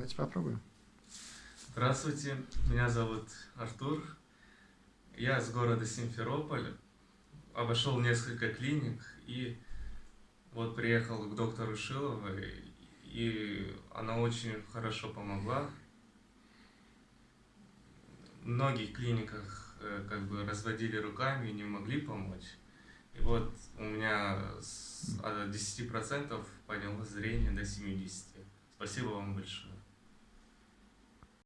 Давайте попробуем. Здравствуйте, меня зовут Артур. Я из города Симферополь. Обошел несколько клиник и вот приехал к доктору Шиловой, и она очень хорошо помогла. В многих клиниках э, как бы разводили руками и не могли помочь. И вот у меня с от 10% поднялось зрение до 70%. Спасибо вам большое.